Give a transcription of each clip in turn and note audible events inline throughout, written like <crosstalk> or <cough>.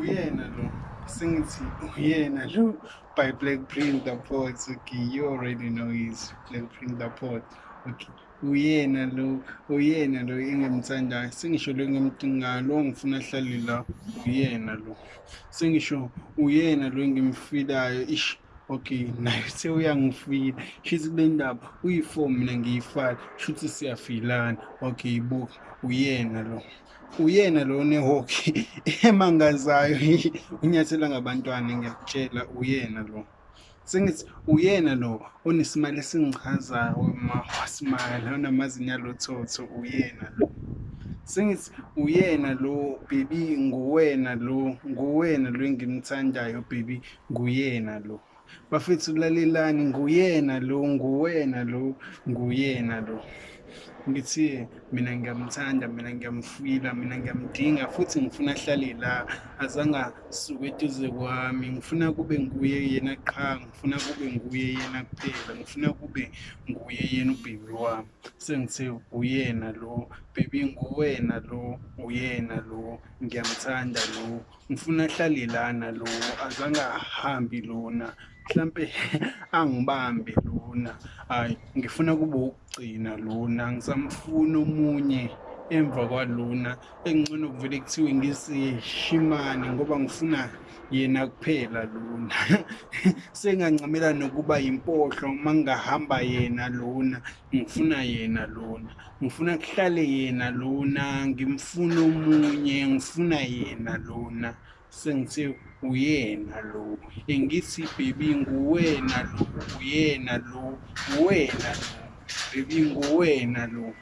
uyena lo sengithi uyena lo by black print the ports okay you already know he's black print the port okay uyena lo uyena lo engimthandayo sengisho lo engimdingayo lo ngifuna ahlale la uyena lo. Sengisho uyena lo engimfilayo ish okay <laughs> naye sewuyangifila shithi kule ndaba uyi-four mina ngiyi-five. Shuthi siyafilana. Okay buka uyena lo. Uyena lo nehoki <laughs> emangazayo <laughs> unyathela ngabantwana ngiyakutshela uyena lo. Sengithi uyena lo onesimali esingichazayo ma wasimala onamazinyo alothotho uyena lo. Sengithi uyena lo baby nguwena lo nguwena lo engimthandayo baby nguyena lo. Bafethu lalelani nguyena lo nguwena lo nguyena lo. Ngithi mina ngiyamthanda mina ngiyamfila mina ngiyamdinga futhi ngifuna ahlale la azange asuke eduze kwami. Ngifuna kube nguye yena qha ngifuna kube nguye yena kuphela ngifuna kube nguye yena ubhebi wami. Sengithe uyena lo bebi nguwena lo uyena lo ngiyamthanda lo ngifuna ahlale lana lo azange ahambi lona. Mhlampe <laughs> angibambe lona. Hayi ngifuna kube ukugcina lona ngisamfuna omunye emva kwalona engcono kuvele kuthiwe ngisishimane ngoba ngifuna yena kuphela lona <laughs> sengancamela nokuba yimpohlo uma ngingahamba yena lona ngifuna yena lona ngifuna kuhlale yena lona ngimfuna omunye ngifuna yena lona sengithe uyena lo engithi baby nguwena lo uyena lo uwena lo baby nguwena lo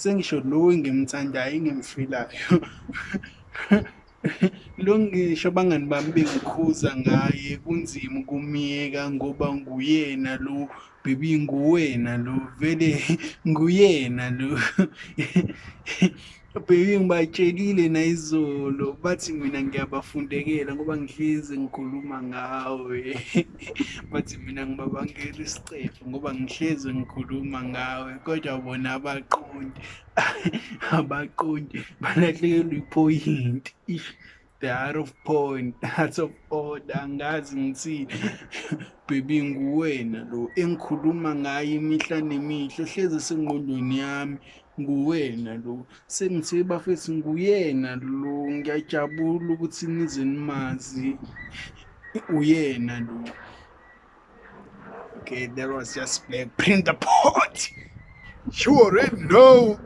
sengisho lo engimthandayo engimfilayo <laughs> lo ngisho abangani bami bengikhuza ngaye kunzima ukumyeka ngoba nguyena lo baby nguwena lo vele <laughs> nguyena lo. <laughs> baby ngibatshelile nayizolo bathi mina ngiyabafundekela ngoba ngihlezi ngikhuluma ngawe. <laughs> Bathi mina ngibabangela isicefu ngoba ngihlezi ngikhuluma ngawe kodwa bona abaqondi. <laughs> Abaqondi balahlekelwa iphoyinti. The out of point <laughs> out of order angazi ngithini <laughs> baby nguwena lo engikhuluma ngayo imihla nemihla ohlezi sengqondweni yami nguwena lo. Sengithe bafethu nguyena lo ngiyajabula ukuthi nize nimazi uyena lo. Okay that was just black print the pot. You already know